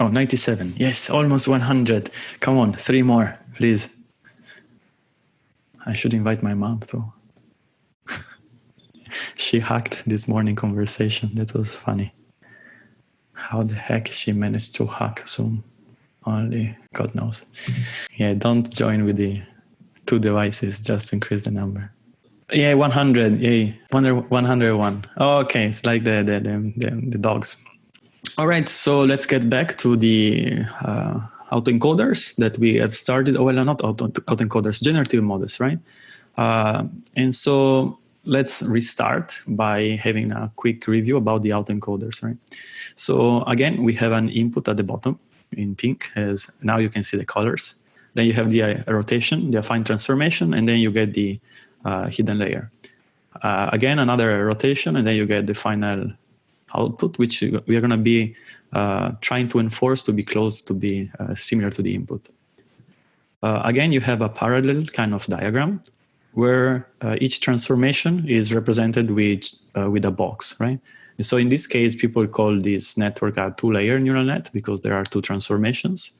Oh, 97. Yes, almost 100. Come on, three more, please. I should invite my mom too. she hacked this morning conversation. That was funny. How the heck she managed to hack Zoom? Only God knows. Yeah, don't join with the two devices just increase the number. Yeah, 100. Yeah, 101. Oh, okay, it's like the, the, the, the, dogs. All right, so let's get back to the uh, autoencoders that we have started. Oh, well, not auto, autoencoders, generative models, right? Uh, and so let's restart by having a quick review about the autoencoders, right? So again, we have an input at the bottom in pink as now you can see the colors. Then you have the uh, rotation, the affine transformation, and then you get the uh, hidden layer. Uh, again, another rotation, and then you get the final output, which we are going to be uh, trying to enforce to be close to be uh, similar to the input. Uh, again, you have a parallel kind of diagram where each transformation is represented with, with a box, right? And so in this case, people call this network a two-layer neural net because there are two transformations.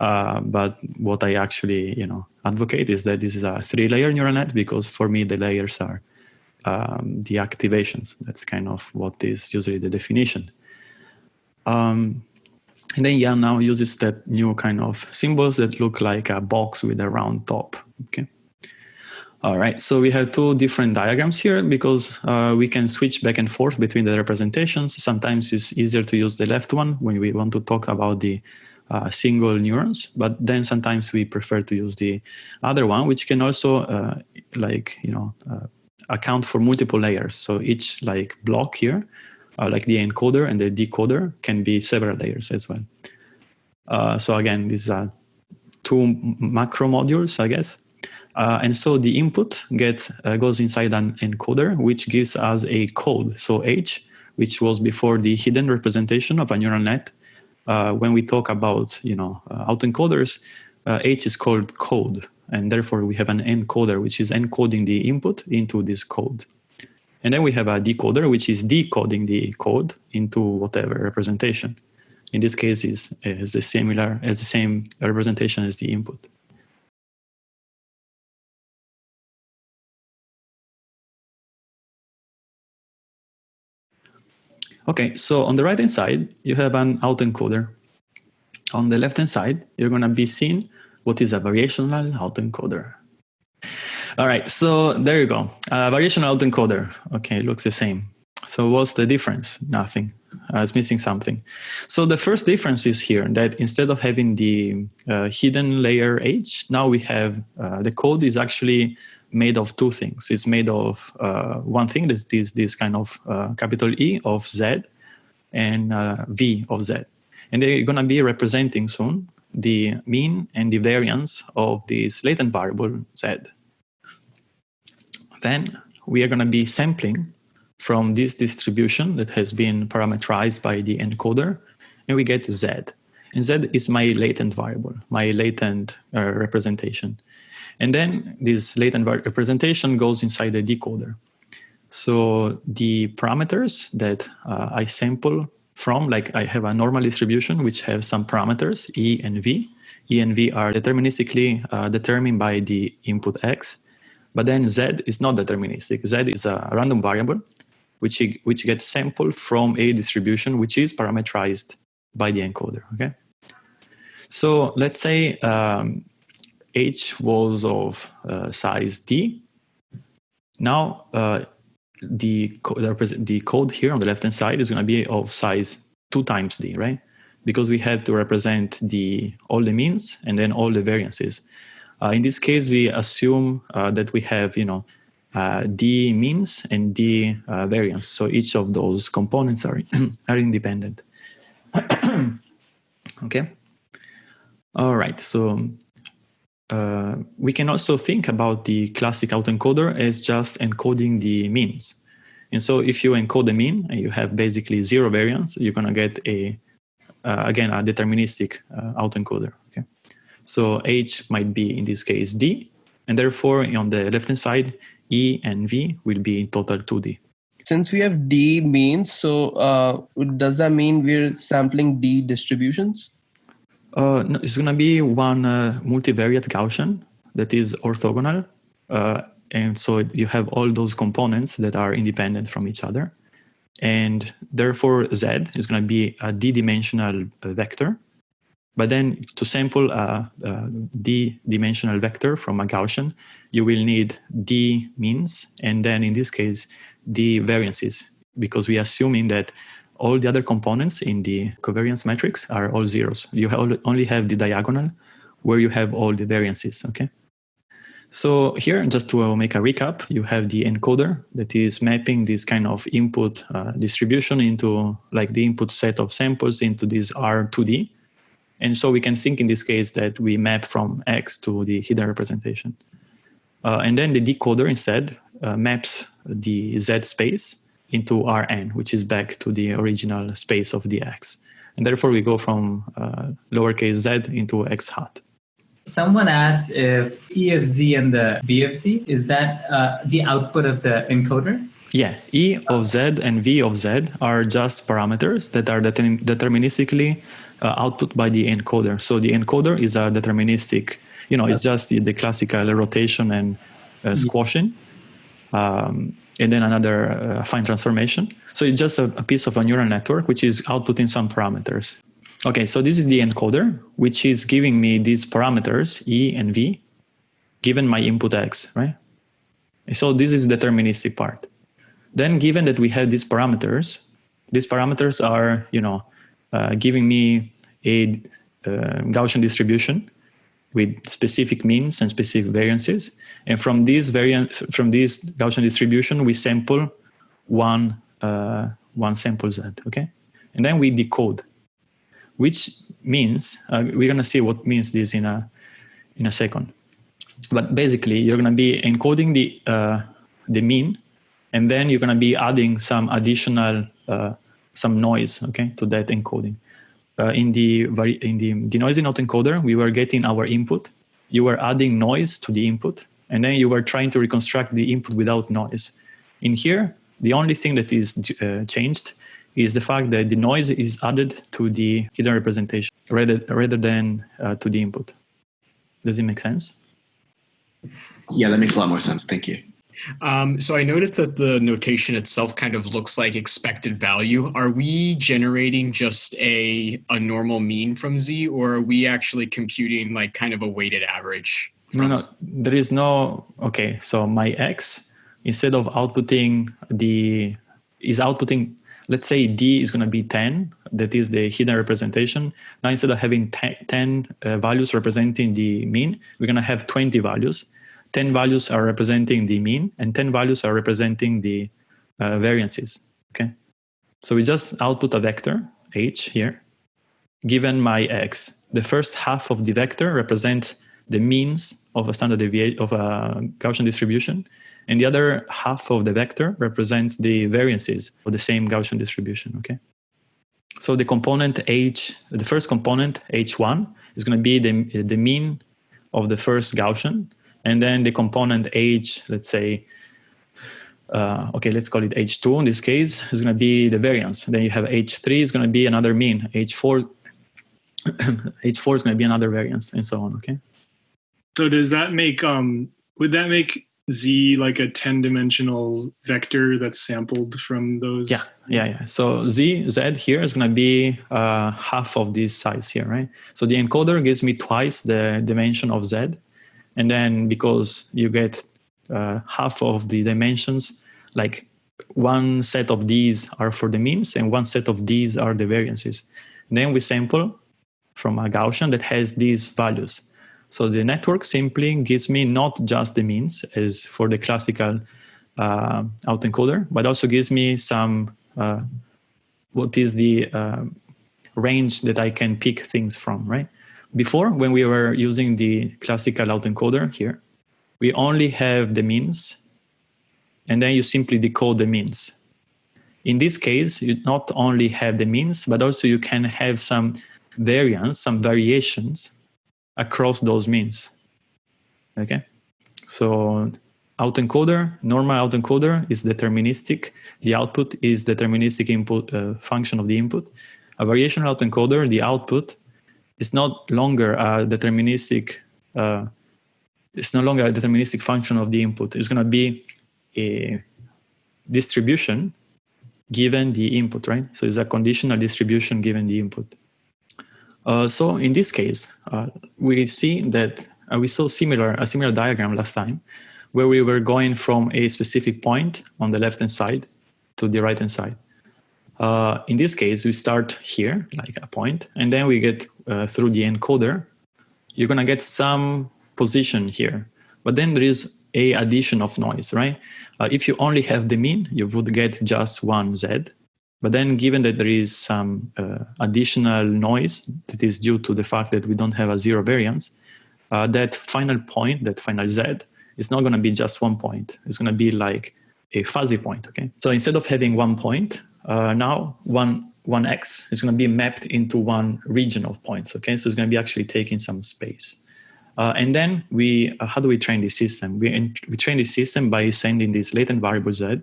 Uh, but what I actually, you know, advocate is that this is a three-layer neural net because for me the layers are um, the activations. That's kind of what is usually the definition. Um, and then Yann now uses that new kind of symbols that look like a box with a round top. Okay. All right, so we have two different diagrams here because uh, we can switch back and forth between the representations. Sometimes it's easier to use the left one when we want to talk about the uh, single neurons, but then sometimes we prefer to use the other one, which can also uh, like, you know, uh, account for multiple layers. So each like block here, uh, like the encoder and the decoder can be several layers as well. Uh, so again, these are two macro modules, I guess. Uh, and so the input gets uh, goes inside an encoder, which gives us a code. So H, which was before the hidden representation of a neural net, uh, when we talk about you know uh, autoencoders, H is called code, and therefore we have an encoder which is encoding the input into this code. And then we have a decoder which is decoding the code into whatever representation. In this case, is is the similar as the same representation as the input. Okay, so on the right-hand side, you have an autoencoder. On the left-hand side, you're going to be seeing what is a variational autoencoder. All right, so there you go. Uh, variational autoencoder. Okay, looks the same. So what's the difference? Nothing. I was missing something. So the first difference is here that instead of having the uh, hidden layer H, now we have uh, the code is actually made of two things. It's made of uh, one thing that is this kind of uh, capital E of Z and uh, V of Z. And they're going to be representing soon the mean and the variance of this latent variable Z. Then we are going to be sampling from this distribution that has been parameterized by the encoder, and we get Z. And Z is my latent variable, my latent uh, representation. And then this latent representation goes inside the decoder. So the parameters that uh, I sample from, like I have a normal distribution which has some parameters, E and V. E and V are deterministically uh, determined by the input X. But then Z is not deterministic. Z is a random variable which, which gets sampled from a distribution which is parameterized by the encoder, okay? So let's say um, H was of uh, size D. Now uh, the, co the code here on the left-hand side is going to be of size 2 times D, right? Because we have to represent the all the means and then all the variances. Uh, in this case, we assume uh, that we have, you know, uh, D means and D uh, variance. So each of those components are, are independent. okay. All right. So uh, we can also think about the classic autoencoder as just encoding the means. And so if you encode the mean and you have basically zero variance, you're going to get a, uh, again, a deterministic uh, autoencoder. Okay. So H might be, in this case, D. And therefore, on the left-hand side, E and V will be in total 2D. Since we have D means, so uh, does that mean we're sampling D distributions? Uh, no, it's going to be one uh, multivariate Gaussian that is orthogonal. Uh, and so you have all those components that are independent from each other. And therefore, Z is going to be a d-dimensional uh, vector. But then to sample a, a d-dimensional vector from a Gaussian, you will need d means, and then in this case, d variances, because we are assuming that all the other components in the covariance matrix are all zeros. You only have the diagonal where you have all the variances, okay? So here, just to make a recap, you have the encoder that is mapping this kind of input uh, distribution into like the input set of samples into this R2D. And so we can think in this case that we map from X to the hidden representation. Uh, and then the decoder instead uh, maps the Z space into Rn, which is back to the original space of the X. And therefore we go from uh, lowercase z into X hat. Someone asked if E of Z and the V of Z, is that uh, the output of the encoder? Yeah, E of Z and V of Z are just parameters that are deterministically uh, output by the encoder. So the encoder is a deterministic, you know, it's just the, the classical rotation and uh, squashing. Um, and then another uh, transformation. So it's just a, a, piece of a neural network which is outputting some parameters. Okay, so this is the encoder, which is giving me these parameters, E and V, given my input X, right? So this is the deterministic part. Then given that we have these parameters, these parameters are, you know, uh, giving me a uh, Gaussian distribution with specific means and specific variances. And from this variant, from this Gaussian distribution, we sample one, uh, one sample Z, okay? And then we decode, which means, uh, we're gonna see what means this in a, in a second. But basically, you're gonna be encoding the, uh, the mean, and then you're gonna be adding some additional, uh, some noise, okay, to that encoding. Uh, in the in the denoising autoencoder, we were getting our input. You were adding noise to the input, and then you were trying to reconstruct the input without noise. In here, the only thing that is uh, changed is the fact that the noise is added to the hidden representation rather, rather than uh, to the input. Does it make sense? Yeah, that makes a lot more sense. Thank you. Um, so I noticed that the notation itself kind of looks like expected value. Are we generating just a, a normal mean from Z or are we actually computing like kind of a weighted average? No, no, there is no, okay, so my X, instead of outputting the, is outputting, let's say D is going to be 10, that is the hidden representation. Now instead of having 10 uh, values representing the mean, we're going to have 20 values 10 values are representing the mean and 10 values are representing the uh, variances, okay? So we just output a vector, h here, given my x. The first half of the vector represents the means of a standard deviation of a Gaussian distribution, and the other half of the vector represents the variances of the same Gaussian distribution, okay? So the component h, the first component, h1, is going to be the, the mean of the first Gaussian, and then the component h, let's say, uh, okay, let's call it h2 in this case, is going to be the variance. Then you have h3 is going to be another mean. h4, h4 is going to be another variance, and so on. Okay. So does that make um would that make z like a 10 dimensional vector that's sampled from those? Yeah, yeah, yeah. So z z here is going to be uh, half of this size here, right? So the encoder gives me twice the dimension of z and then because you get uh, half of the dimensions like one set of these are for the means and one set of these are the variances then we sample from a gaussian that has these values so the network simply gives me not just the means as for the classical uh, autoencoder but also gives me some uh, what is the uh, range that i can pick things from right before, when we were using the classical autoencoder here, we only have the means, and then you simply decode the means. In this case, you not only have the means, but also you can have some variance, some variations across those means. Okay, so autoencoder, normal autoencoder is deterministic. The output is deterministic input uh, function of the input. A variational autoencoder, the output is not longer a deterministic. Uh, it's no longer a deterministic function of the input. It's going to be a distribution given the input, right? So it's a conditional distribution given the input. Uh, so in this case, uh, we see that uh, we saw similar a similar diagram last time, where we were going from a specific point on the left hand side to the right hand side. Uh, in this case, we start here, like a point, and then we get uh, through the encoder. You're gonna get some position here, but then there is a addition of noise, right? If you only have the mean, you would get just one Z. But then given that there is some uh, additional noise that is due to the fact that we don't have a zero variance, uh, that final point, that final Z, is not going to be just one point. It's going to be like a fuzzy point, okay? So instead of having one point, uh, now one, one X is going to be mapped into one region of points, okay? So it's going to be actually taking some space. Uh, and then we, uh, how do we train this system? We, we train this system by sending this latent variable z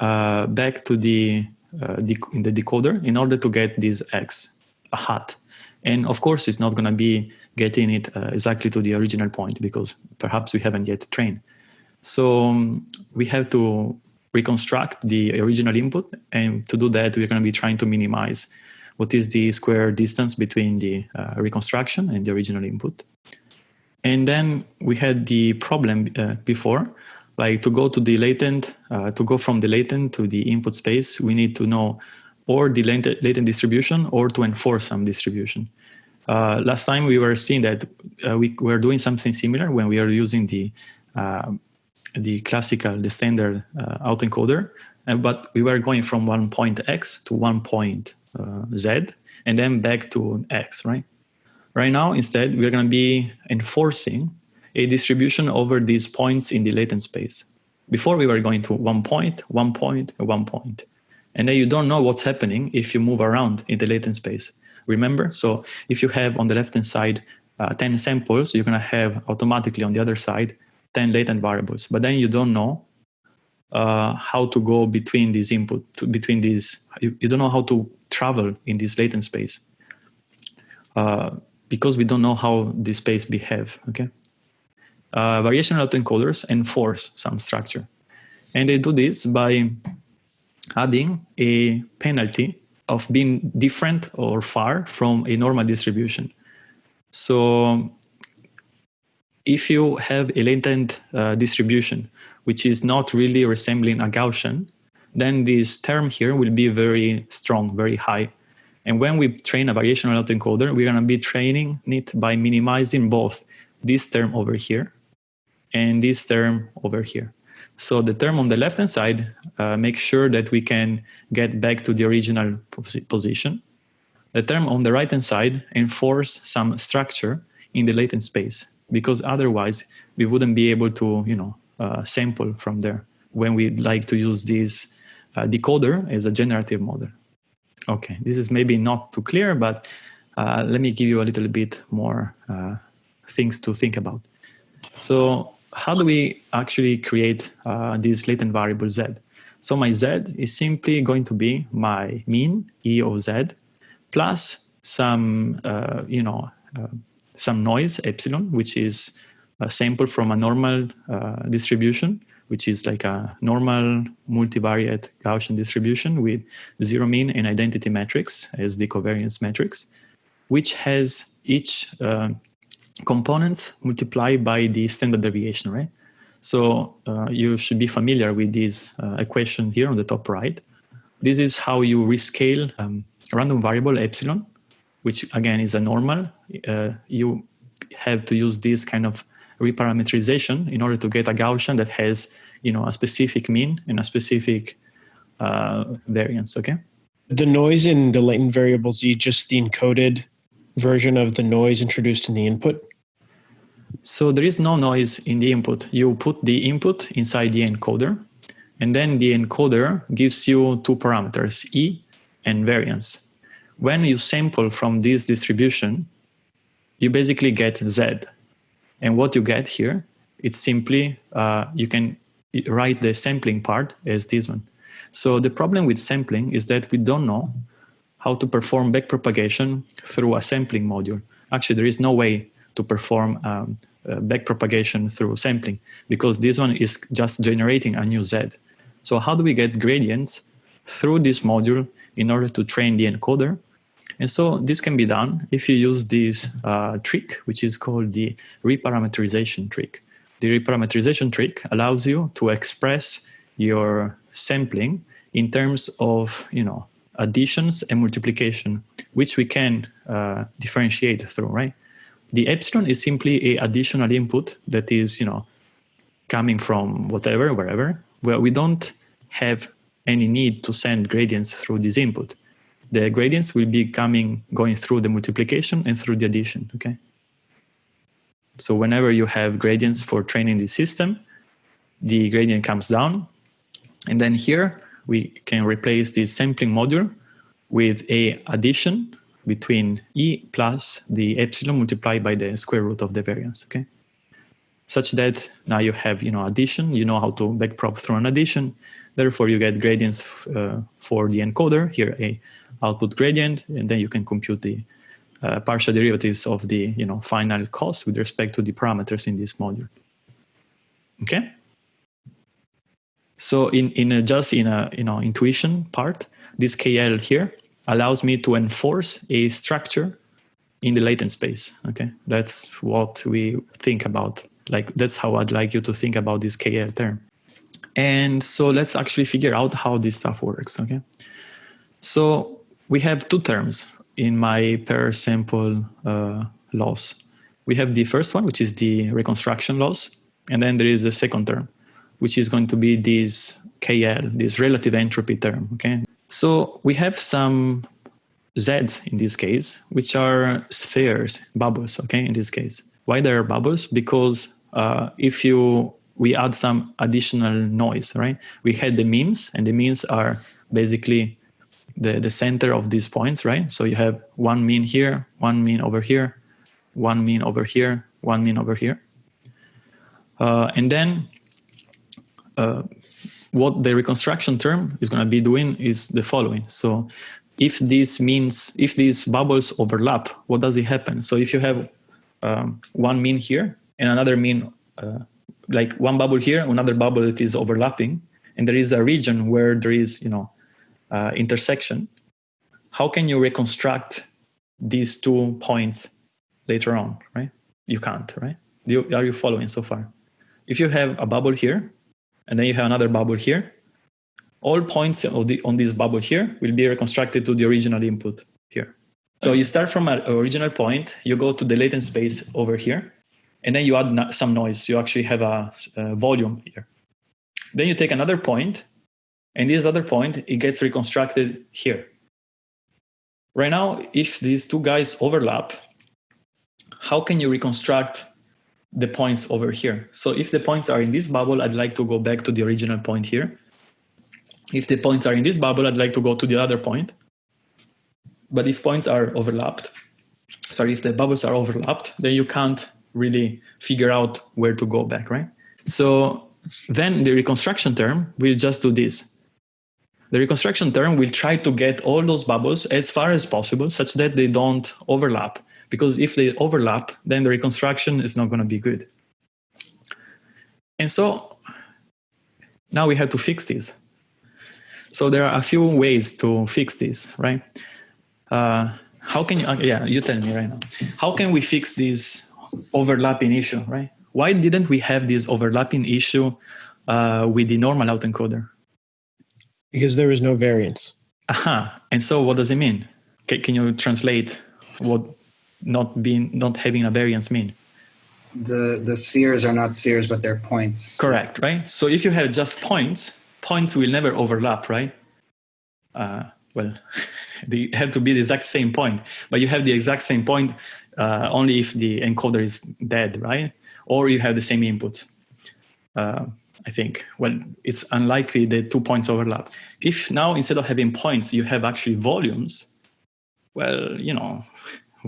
uh, back to the, uh, in the decoder in order to get this x, a hat. And of course, it's not going to be getting it uh, exactly to the original point because perhaps we haven't yet trained. So um, we have to reconstruct the original input. And to do that, we're going to be trying to minimize what is the square distance between the uh, reconstruction and the original input. And then we had the problem uh, before, like to go to the latent, uh, to go from the latent to the input space, we need to know or the latent, distribution or to enforce some distribution. Uh, last time we were seeing that uh, we were doing something similar when we are using the uh, the classical, the standard uh, autoencoder, but we were going from one point X to one point Z and then back to X, right? Right now, instead, we're going to be enforcing a distribution over these points in the latent space. Before we were going to one point, one point, one point. And then you don't know what's happening if you move around in the latent space. Remember? So if you have on the left-hand side uh, 10 samples, you're going to have automatically on the other side 10 latent variables. But then you don't know uh, how to go between these input, to, between these, you, you, don't know how to travel in this latent space. Uh, because we don't know how this space behave, okay? Uh, variational autoencoders enforce some structure. And they do this by adding a penalty of being different or far from a normal distribution. So if you have a latent uh, distribution, which is not really resembling a Gaussian, then this term here will be very strong, very high. And when we train a variational autoencoder, we're going to be training it by minimizing both this term over here and this term over here. So the term on the left-hand side uh, makes sure that we can get back to the original position. The term on the right-hand side enforce some structure in the latent space because otherwise we wouldn't be able to, you know, uh, sample from there when we'd like to use this uh, decoder as a generative model. Okay, this is maybe not too clear, but uh, let me give you a little bit more uh, things to think about. So how do we actually create uh, this latent variable z? So my z is simply going to be my mean e of z plus some, uh, you know, uh, some noise epsilon, which is a sample from a normal uh, distribution which is like a normal multivariate Gaussian distribution with zero mean and identity matrix as the covariance matrix, which has each uh, components multiplied by the standard deviation, right? So uh, you should be familiar with this uh, equation here on the top right. This is how you rescale um, random variable epsilon, which again is a normal. Uh, you have to use this kind of reparametrization in order to get a Gaussian that has you know a specific mean and a specific uh, variance. Okay. The noise in the latent variable Z, just the encoded version of the noise introduced in the input. So there is no noise in the input. You put the input inside the encoder, and then the encoder gives you two parameters, E and variance. When you sample from this distribution, you basically get Z. And what you get here it's simply, uh, you can write the sampling part as this one. So the problem with sampling is that we don't know how to perform backpropagation through a sampling module. Actually, there is no way to perform um, uh, backpropagation through sampling because this one is just generating a new Z. So how do we get gradients through this module in order to train the encoder? And so this can be done if you use this uh, trick, which is called the reparameterization trick. The reparameterization trick allows you to express your sampling in terms of, you know, additions and multiplication, which we can uh, differentiate through, right? The epsilon is simply a additional input that is, you know, coming from whatever, wherever, where we don't have any need to send gradients through this input. The gradients will be coming, going through the multiplication and through the addition, okay? So whenever you have gradients for training the system, the gradient comes down. And then here we can replace this sampling module with a addition between E plus the epsilon multiplied by the square root of the variance, okay? Such that now you have, you know, addition, you know how to backprop through an addition. Therefore, you get gradients uh, for the encoder, here a output gradient, and then you can compute the uh, partial derivatives of the you know final cost with respect to the parameters in this module. Okay. So in in a, just in a you know intuition part, this KL here allows me to enforce a structure in the latent space. Okay, that's what we think about. Like that's how I'd like you to think about this KL term. And so let's actually figure out how this stuff works. Okay, so we have two terms in my per sample uh, loss. We have the first one, which is the reconstruction loss. And then there is the second term, which is going to be this KL, this relative entropy term, okay? So we have some Zs in this case, which are spheres, bubbles, okay, in this case. Why they are bubbles? Because uh, if you, we add some additional noise, right? We had the means, and the means are basically the, the center of these points, right? So you have one mean here, one mean over here, one mean over here, one mean over here. Uh, and then uh, what the reconstruction term is going to be doing is the following. So if this means, if these bubbles overlap, what does it happen? So if you have um, one mean here and another mean, uh, like one bubble here, another bubble that is overlapping, and there is a region where there is, you know, uh, intersection, how can you reconstruct these two points later on, right? You can't, right? You, are you following so far? If you have a bubble here, and then you have another bubble here, all points the, on this bubble here will be reconstructed to the original input here. So you start from an original point, you go to the latent space over here, and then you add some noise. You actually have a, a volume here. Then you take another point, and this other point, it gets reconstructed here. Right now, if these two guys overlap, how can you reconstruct the points over here? So if the points are in this bubble, I'd like to go back to the original point here. If the points are in this bubble, I'd like to go to the other point. But if points are overlapped, sorry, if the bubbles are overlapped, then you can't really figure out where to go back, right? So then the reconstruction term will just do this. The reconstruction term will try to get all those bubbles as far as possible such that they don't overlap. Because if they overlap, then the reconstruction is not going to be good. And so now we have to fix this. So there are a few ways to fix this, right? Uh, how can you, uh, yeah, you tell me right now. How can we fix this overlapping issue, right? Why didn't we have this overlapping issue uh, with the normal autoencoder? because there is no variance. Aha. And so what does it mean? C- can you translate what not being not having a variance mean? The the spheres are not spheres, but they're points. Correct, right? So if you have just points, points will never overlap, right? Uh, well, they have to be the exact same point, but you have the exact same point uh, only if the encoder is dead, right? Or you have the same input. Uh, I think, well, it's unlikely the two points overlap. If now instead of having points, you have actually volumes, well, you know,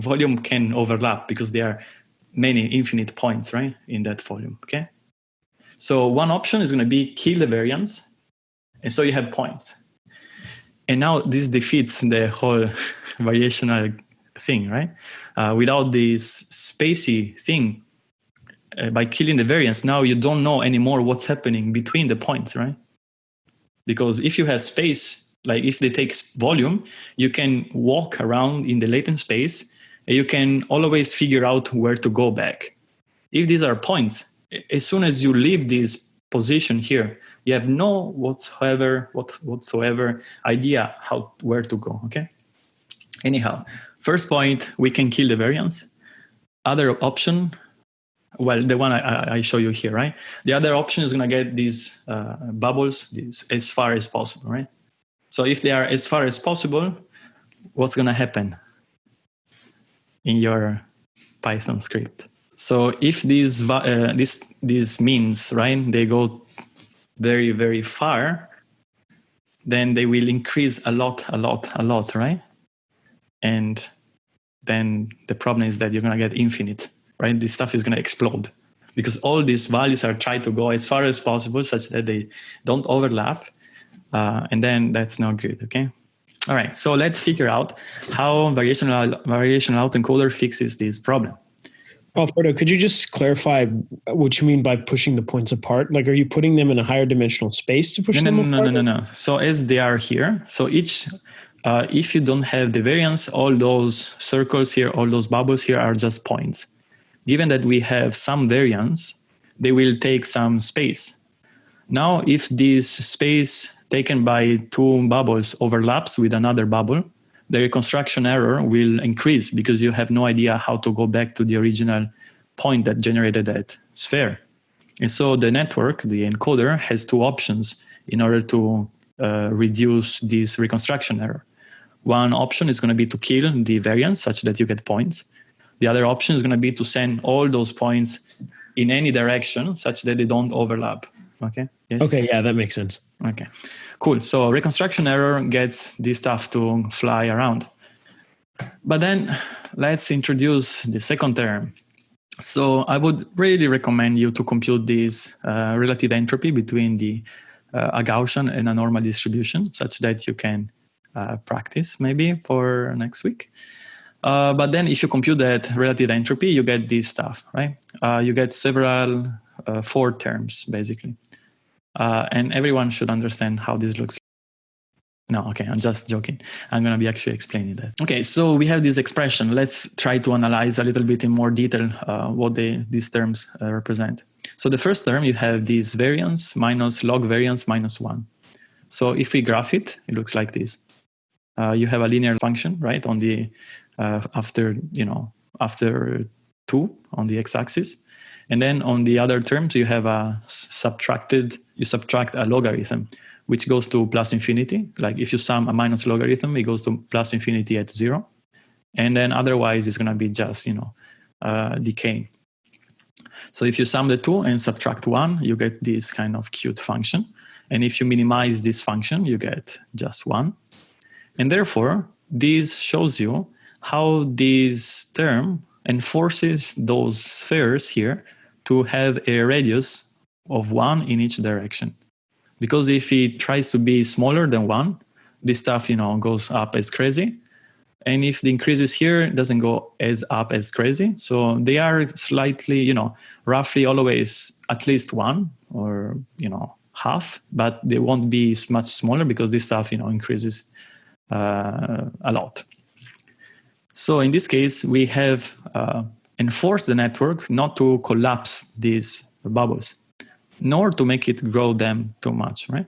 volume can overlap because there are many infinite points, right, in that volume, okay? So one option is going to be kill the variance, and so you have points. And now this defeats the whole variational thing, right? Uh, without this spacey thing, uh, by killing the variance, now you don't know anymore what's happening between the points, right? Because if you have space, like if they take volume, you can walk around in the latent space, you can always figure out where to go back. If these are points, as soon as you leave this position here, you have no whatsoever what whatsoever idea how where to go. Okay. Anyhow, first point we can kill the variance. Other option, well, the one I, I show you here, right? The other option is going to get these uh, bubbles these, as far as possible, right? So if they are as far as possible, what's going to happen in your Python script? So if these uh, this these means right, they go very very far, then they will increase a lot, a lot, a lot, right? And then the problem is that you're gonna get infinite, right? This stuff is gonna explode because all these values are trying to go as far as possible such that they don't overlap, uh, and then that's not good. Okay. All right, so let's figure out how variational variational autoencoder fixes this problem. Alfredo, could you just clarify what you mean by pushing the points apart? Like, are you putting them in a higher dimensional space to push no, them no, apart? No, no, no, no. So as they are here, so each, uh, if you don't have the variance, all those circles here, all those bubbles here are just points. Given that we have some variance, they will take some space. Now, if this space taken by two bubbles overlaps with another bubble, the reconstruction error will increase because you have no idea how to go back to the original point that generated that sphere. And so the network, the encoder, has two options in order to uh, reduce this reconstruction error. One option is going to be to kill the variance such that you get points. The other option is going to be to send all those points in any direction such that they don't overlap. Okay. Yes. Okay. Yeah, that makes sense. Okay. Cool. So reconstruction error gets this stuff to fly around. But then let's introduce the second term. So I would really recommend you to compute this uh, relative entropy between the uh, a Gaussian and a normal distribution, such that you can uh, practice maybe for next week. Uh, but then if you compute that relative entropy, you get this stuff, right? Uh, you get several uh, four terms, basically. Uh, and everyone should understand how this looks. No, okay, I'm just joking. I'm going to be actually explaining that. Okay, so we have this expression. Let's try to analyze a little bit in more detail uh, what they, these terms uh, represent. So the first term, you have this variance minus log variance minus 1. So if we graph it, it looks like this. Uh, you have a linear function, right, on the uh, after, you know, after 2 on the x-axis. And then on the other terms, you have a subtracted, you subtract a logarithm, which goes to plus infinity. Like if you sum a minus logarithm, it goes to plus infinity at zero. And then otherwise, it's going to be just, you know, uh, decaying. So if you sum the two and subtract one, you get this kind of cute function. And if you minimize this function, you get just one. And therefore, this shows you how this term enforces those spheres here to have a radius of one in each direction. Because if it tries to be smaller than one, this stuff, you know, goes up as crazy. And if the increases here, it doesn't go as up as crazy. So they are slightly, you know, roughly always at least one or, you know, half, but they won't be much smaller because this stuff, you know, increases uh, a lot. So in this case, we have uh, enforced the network not to collapse these bubbles, nor to make it grow them too much, right?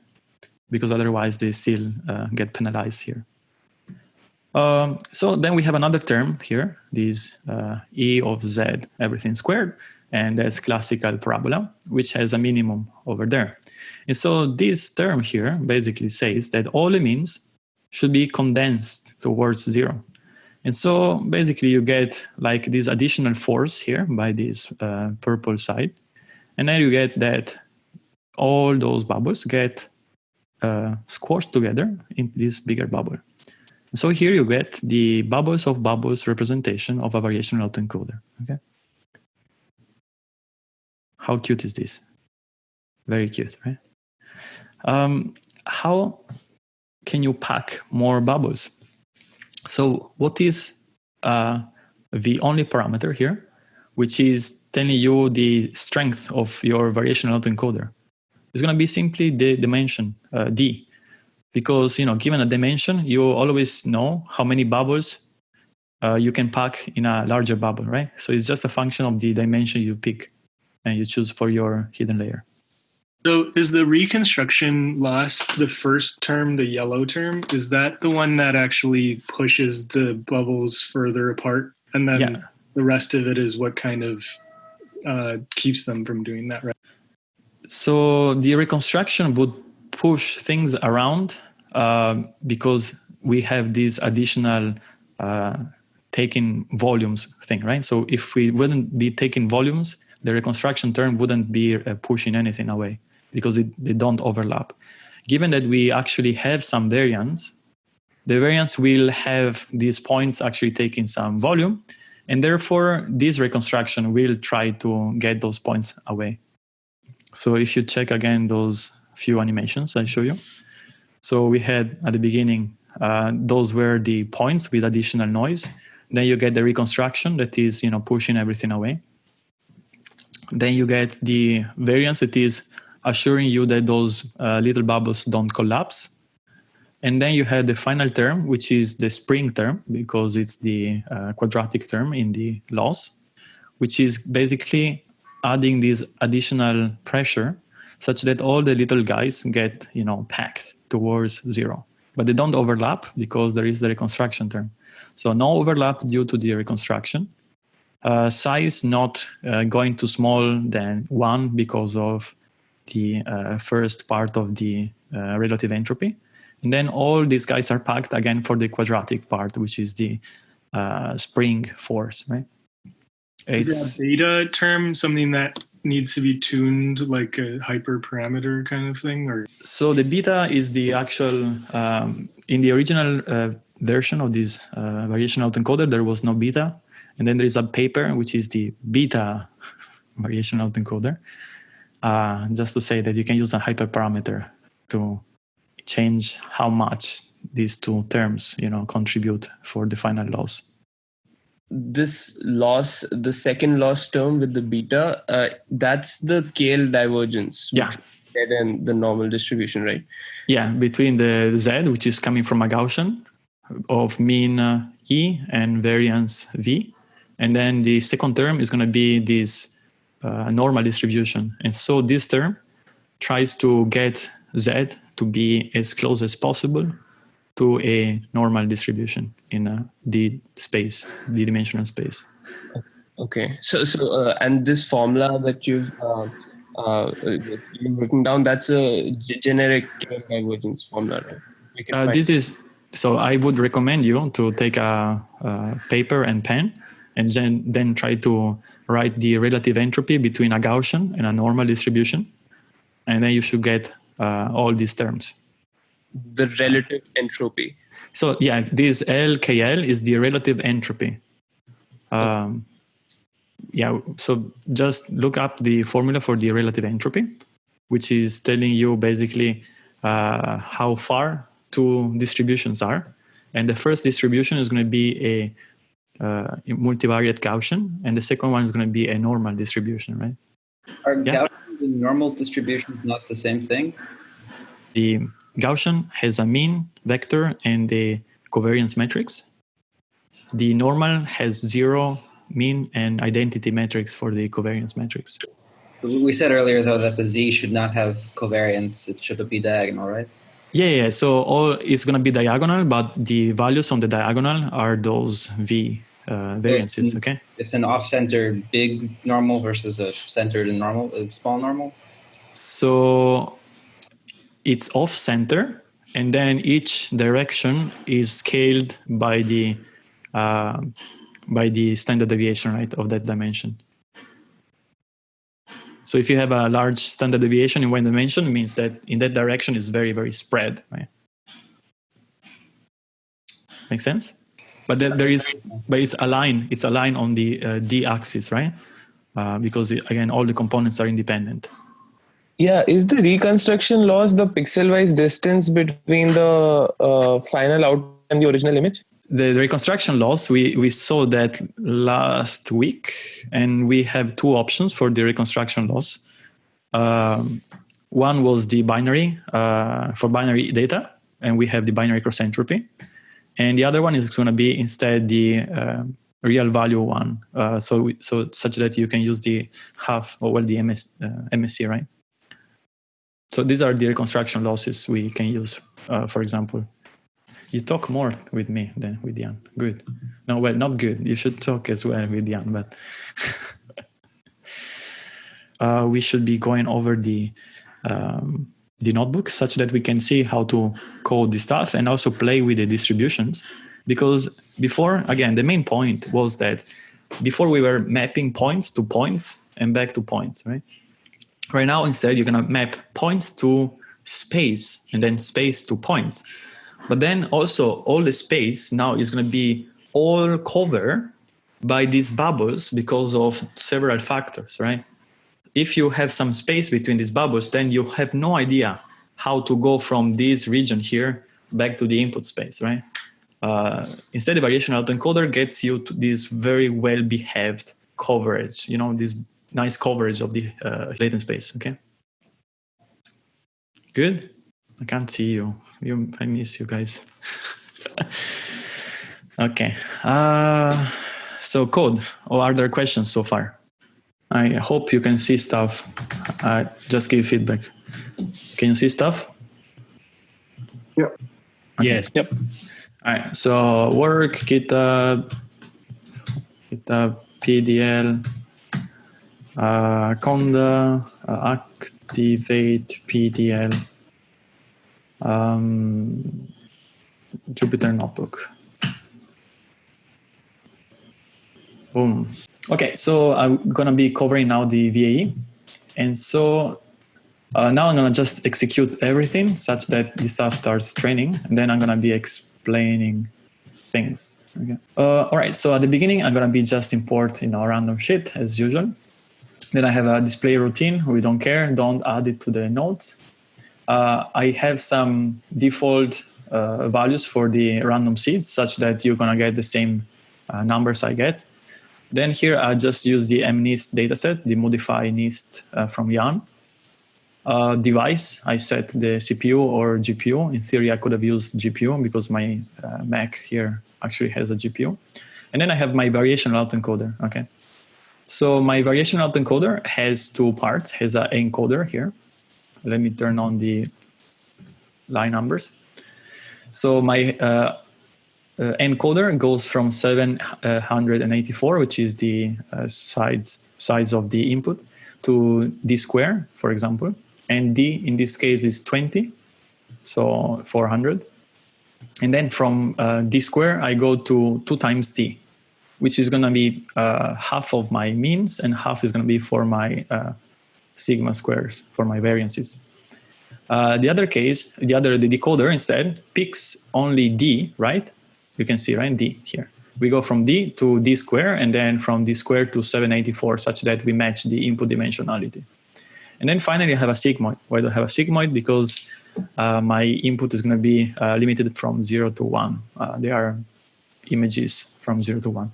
Because otherwise they still uh, get penalized here. Um, so then we have another term here, this uh, e of z everything squared, and that's classical parabola, which has a minimum over there. And so this term here basically says that all the means should be condensed towards zero. And so basically you get like this additional force here by this uh, purple side. And then you get that all those bubbles get uh, squashed together into this bigger bubble. So here you get the bubbles of bubbles representation of a variational autoencoder. Okay. How cute is this? Very cute, right? Um, how can you pack more bubbles? So what is uh, the only parameter here, which is telling you the strength of your variational autoencoder? It's going to be simply the dimension uh, d, because you know, given a dimension, you always know how many bubbles uh, you can pack in a larger bubble, right? So it's just a function of the dimension you pick and you choose for your hidden layer. So is the reconstruction loss the first term, the yellow term? Is that the one that actually pushes the bubbles further apart? And then Yeah. the rest of it is what kind of uh, keeps them from doing that, right? So the reconstruction would push things around uh, because we have this additional uh, taking volumes thing, right? So if we wouldn't be taking volumes, the reconstruction term wouldn't be uh, pushing anything away because it, they don't overlap. Given that we actually have some variance, the variance will have these points actually taking some volume, and therefore this reconstruction will try to get those points away. So if you check again those few animations I show you. So we had at the beginning, uh, those were the points with additional noise. Then you get the reconstruction that is, you know, pushing everything away. Then you get the variance that is assuring you that those uh, little bubbles don't collapse. And then you have the final term, which is the spring term, because it's the uh, quadratic term in the loss, which is basically adding this additional pressure such that all the little guys get you know packed towards zero. But they don't overlap because there is the reconstruction term. So no overlap due to the reconstruction. Uh, size not uh, going too small than one because of the uh, first part of the uh, relative entropy. And then all these guys are packed again for the quadratic part which is the uh, spring force right That beta term something that needs to be tuned like a hyperparameter kind of thing or So the beta is the actual um, in the original uh, version of this uh, variation autoencoder. There was no beta, and then there is a paper which is the beta variation autoencoder. Uh, just to say that you can use a hyperparameter to change how much these two terms, you know, contribute for the final loss. This loss, the second loss term with the beta, uh, that's the KL divergence. Yeah. And the normal distribution, right? Yeah, between the z, which is coming from a Gaussian of mean uh, e and variance v, and then the second term is going to be this uh, normal distribution. And so this term tries to get z to be as close as possible to a normal distribution in a d space, d-dimensional space. Okay. So, so, uh, and this formula that you've uh, uh, you've written down, that's a generic divergence formula, right? Uh, this is so. I would recommend you to take a, a paper and pen, and then then try to write the relative entropy between a Gaussian and a normal distribution, and then you should get uh, all these terms. The relative entropy. So yeah, this LKL is the relative entropy. Um, yeah, so just look up the formula for the relative entropy, which is telling you basically uh, how far two distributions are. And the first distribution is going to be a uh, multivariate Gaussian, and the second one is going to be a normal distribution, right? Are Yeah. Gaussian and normal distributions not the same thing? The Gaussian has a mean vector and a covariance matrix. The normal has zero mean and identity matrix for the covariance matrix. We said earlier though that the z should not have covariance; it should be diagonal, right? Yeah, yeah. So all is going to be diagonal, but the values on the diagonal are those v uh, variances. Okay. It's an off-center big normal versus a centered and normal, a small normal. So it's off center, and then each direction is scaled by the uh, by the standard deviation, right, of that dimension. So if you have a large standard deviation in one dimension, it means that in that direction is very very spread, right? Make sense? But then there is, but it's a line It's a line on the uh, d axis, right? Uh, because it, again, all the components are independent. Yeah, is the reconstruction loss the pixel-wise distance between the uh, final output and the original image? The, the reconstruction loss, we, we saw that last week, and we have two options for the reconstruction loss. Um, one was the binary uh, for binary data, and we have the binary cross entropy. And the other one is going to be instead the uh, real value one. Uh, so so such that you can use the half or well the MS, uh, MSE, right? So these are the reconstruction losses we can use, uh, for example. You talk more with me than with Yann. Good. No, well, not good. You should talk as well with Yann, but uh, we should be going over the um, the notebook such that we can see how to code the stuff and also play with the distributions. Because before, again, the main point was that before we were mapping points to points and back to points, right? Right now, instead, you're gonna map points to space and then space to points. But then also all the space now is gonna be all covered by these bubbles because of several factors, right? if you have some space between these bubbles, then you have no idea how to go from this region here back to the input space, right? Uh, instead, the variational autoencoder gets you to this very well behaved coverage, you know, this nice coverage of the uh, latent space, okay? Good? I can't see you. you I miss you guys. okay. Uh, so code, or are there questions so far? I hope you can see stuff. Uh, just give feedback. Can you see stuff? Yep. Okay. Yes. Yep. All right. So work, GitHub, GitHub, PDL, uh, Conda, uh, activate PDL, um, Jupyter Notebook. Boom. Okay, so I'm gonna be covering now the VAE. And so uh, now I'm gonna just execute everything such that the stuff starts training and then I'm gonna be explaining things. Okay. Uh, all right, so at the beginning, I'm gonna be just import you know, random shit as usual. Then I have a display routine, we don't care, don't add it to the nodes. Uh, I have some default uh, values for the random seeds such that you're gonna get the same uh, numbers I get. Then here I just use the MNIST dataset, the modify NIST uh, from Yann. Uh, device, I set the CPU or GPU. In theory, I could have used GPU because my uh, Mac here actually has a GPU. And then I have my variational autoencoder, okay? So my variational autoencoder has two parts, has an encoder here. Let me turn on the line numbers. So my uh, uh, encoder goes from 784, which is the uh, size, size of the input, to d square, for example. And d in this case is 20, so 400. And then from uh, d square, I go to 2 times d, which is going to be uh, half of my means and half is going to be for my uh, sigma squares, for my variances. Uh, the other case, the other, the decoder instead picks only d, right? you can see, right, d here. We go from d to d square and then from d square to 784 such that we match the input dimensionality. And then finally I have a sigmoid. Why do I have a sigmoid? Because uh, my input is going to be uh, limited from 0 to 1. Uh, they are images from 0 to 1.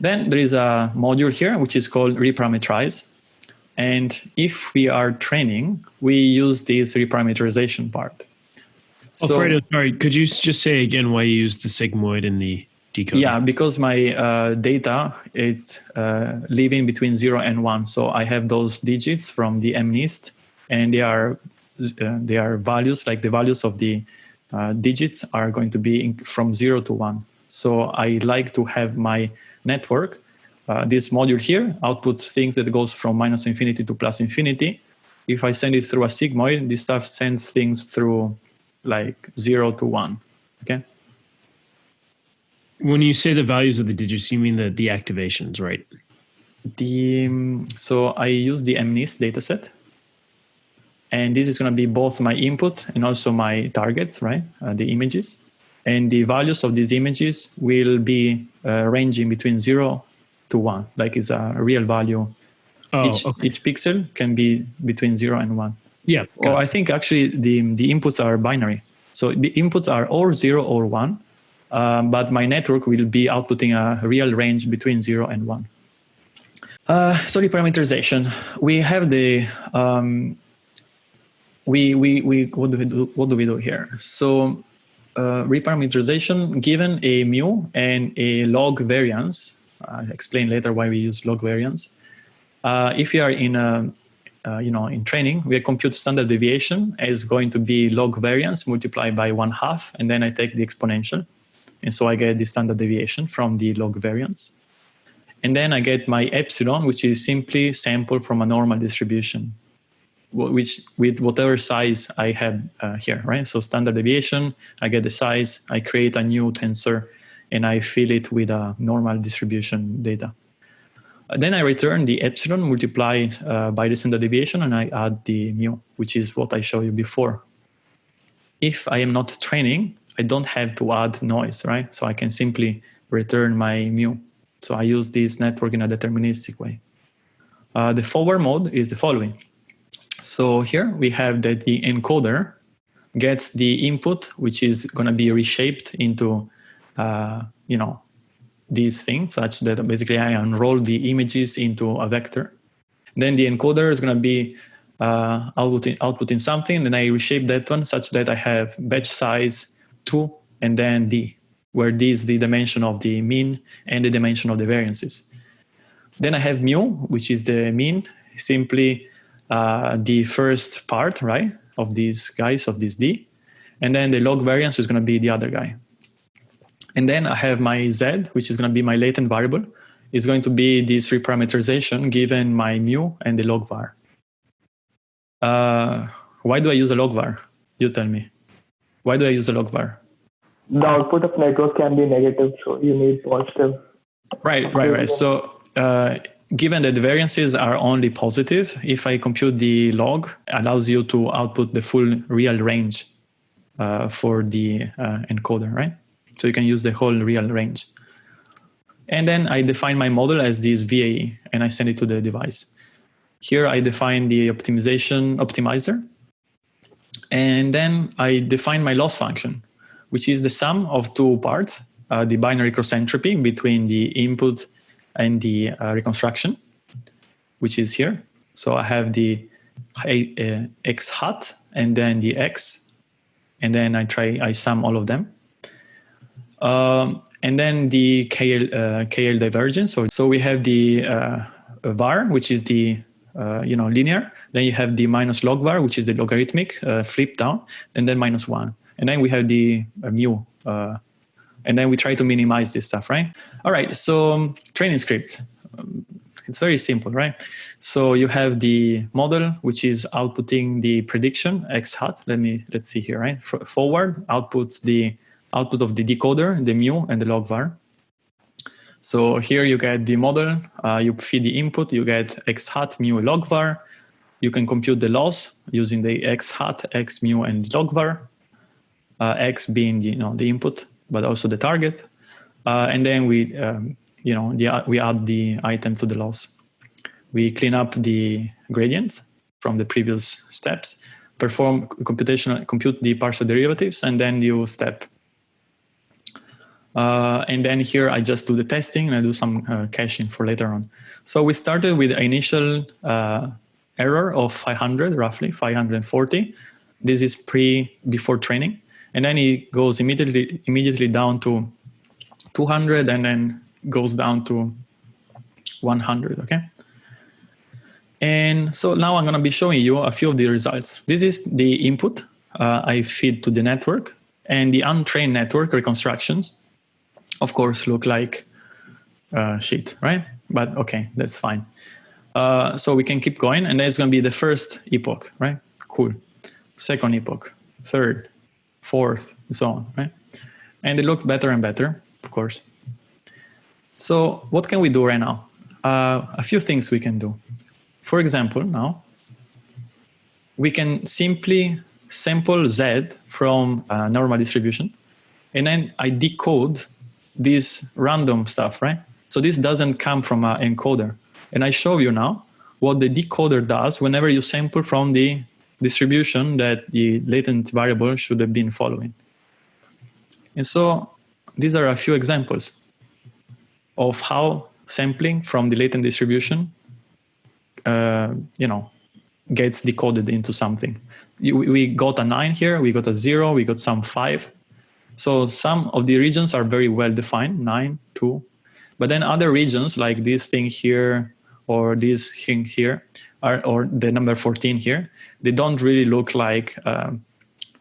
Then there is a module here which is called reparameterize. And if we are training, we use this reparameterization part. So, Alfredo, sorry, could you just say again why you used the sigmoid in the decoder? Yeah, because my uh, data is uh, living between zero and one, so I have those digits from the MNIST, and they are uh, they are values like the values of the uh, digits are going to be in, from zero to one. So I like to have my network. Uh, this module here outputs things that goes from minus infinity to plus infinity. If I send it through a sigmoid, this stuff sends things through like zero to one. Okay. When you say the values of the digits, you mean the activations, right? The um, so I use the MNIST dataset, and this is going to be both my input and also my targets, right? Uh, the images, and the values of these images will be uh, ranging between zero to one, like it's a real value Oh, each, okay. each pixel can be between zero and one. Yeah. Or I think actually the, the inputs are binary. So the inputs are or zero or one, um, but my network will be outputting a real range between zero and one. Uh, so reparameterization, we have the, um, we, we, we, what do we do, what do we do here? So uh, reparameterization given a mu and a log variance, I'll explain later why we use log variance. Uh, if you are in a, uh, you know, in training, we compute standard deviation as going to be log variance multiplied by one half, and then I take the exponential. And so I get the standard deviation from the log variance. And then I get my epsilon, which is simply sample from a normal distribution, which with whatever size I have uh, here, right? So standard deviation, I get the size, I create a new tensor, and I fill it with a normal distribution data. Then I return the epsilon multiplied uh, by the standard deviation and I add the mu, which is what I showed you before. If I am not training, I don't have to add noise, right? So I can simply return my mu. So I use this network in a deterministic way. Uh, the forward mode is the following. So here we have that the encoder gets the input, which is going to be reshaped into, uh, you know, these things such that basically I unroll the images into a vector. Then the encoder is going to be uh, outputting, outputting something, and I reshape that one such that I have batch size 2 and then d, where d is the dimension of the mean and the dimension of the variances. Then I have mu, which is the mean, simply uh, the first part, right, of these guys, of this d. And then the log variance is going to be the other guy. And then I have my z, which is going to be my latent variable, is going to be this reparameterization given my mu and the log var. Uh, why do I use a log var? You tell me. Why do I use a log var? The output of network can be negative, so you need positive. Right, right, right. So uh, given that the variances are only positive, if I compute the log, allows you to output the full real range uh, for the uh, encoder, right? So you can use the whole real range. And then I define my model as this VAE and I send it to the device. Here I define the optimization optimizer. And then I define my loss function, which is the sum of two parts, uh, the binary cross entropy between the input and the uh, reconstruction, which is here. So I have the uh, x hat and then the x, and then I try, I sum all of them. Um, and then the KL, uh, KL divergence. So, so we have the uh, var, which is the uh, you know linear. Then you have the minus log var, which is the logarithmic uh, flip down, and then minus one. And then we have the uh, mu. Uh, and then we try to minimize this stuff, right? All right, so um, training script. Um, it's very simple, right? So you have the model, which is outputting the prediction x hat. Let me let's see here, right? Forward outputs the output of the decoder, the mu, and the log var. So here you get the model, uh, you feed the input, you get x hat, mu, log var. You can compute the loss using the x hat, x, mu, and log var. Uh, x being you know the input, but also the target. Uh, and then we um, you know the, we add the item to the loss. We clean up the gradients from the previous steps, perform computational compute the partial derivatives, and then you step uh, and then here I just do the testing and I do some uh, caching for later on. So we started with initial uh, error of 500, roughly 540. This is pre before training. And then it goes immediately immediately down to 200 and then goes down to 100, okay? And so now I'm gonna be showing you a few of the results. This is the input uh, I feed to the network and the untrained network reconstructions of course, look like uh, shit, right? But okay, that's fine. Uh, so we can keep going, and that's going to be the first epoch, right? Cool. Second epoch, third, fourth, and so on, right? And they look better and better, course. So what can we do right now? Uh, a few things we can do. For example, now, we can simply sample Z from a normal distribution, and then I decode this random stuff, right? So this doesn't come from an encoder. And I show you now what the decoder does whenever you sample from the distribution that the latent variable should have been following. And so these are a few examples of how sampling from the latent distribution, uh, you know, gets decoded into something. We got a nine here, we got a zero, we got some five. So some of the regions are very well defined, nine, two. But then other regions like this thing here or this thing here, are, or the number 14 here, they don't really look like, um,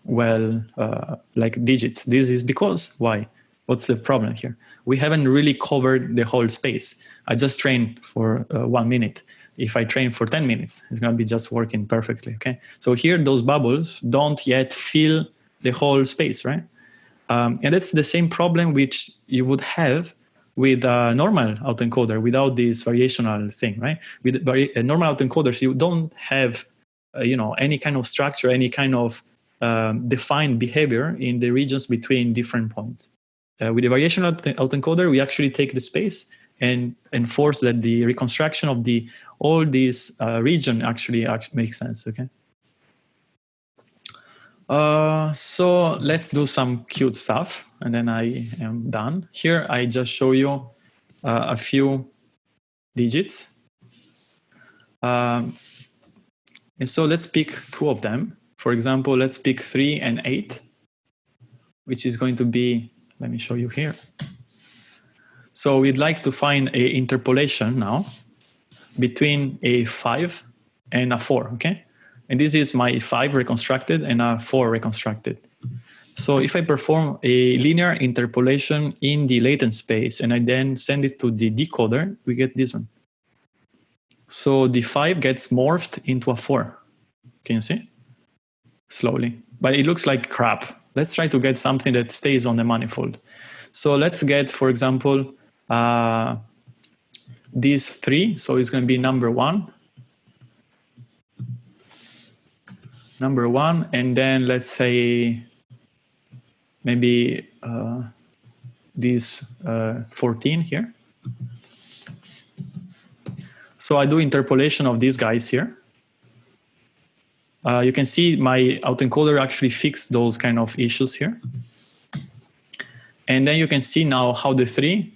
well, uh, like digits. This is because, why? What's the problem here? We haven't really covered the whole space. I just trained for uh, one minute. If I train for 10 minutes, it's gonna be just working perfectly, okay? So here, those bubbles don't yet fill the whole space, right? Um, and it's the same problem which you would have with a normal autoencoder without this variational thing, right? With normal autoencoders, you don't have, uh, you know, any kind of structure, any kind of um, defined behavior in the regions between different points. Uh, with the variational autoencoder, we actually take the space and enforce that the reconstruction of the all these uh, region actually, actually makes sense. Okay. Uh, so let's do some cute stuff and then I am done. Here I just show you uh, a few digits. Um, and so let's pick two of them. For example, let's pick three and eight, which is going to be, let me show you here. So we'd like to find a interpolation now between a five and a four, okay? And this is my five reconstructed and a four reconstructed. So if I perform a linear interpolation in the latent space and I then send it to the decoder, we get this one. So the five gets morphed into a four. Can you see? Slowly. But it looks like crap. Let's try to get something that stays on the manifold. So let's get, for example, uh, these three. So it's going to be number one, number one, and then let's say maybe uh, these uh, 14 here. So I do interpolation of these guys here. Uh, you can see my autoencoder actually fixed those kind of issues here. And then you can see now how the three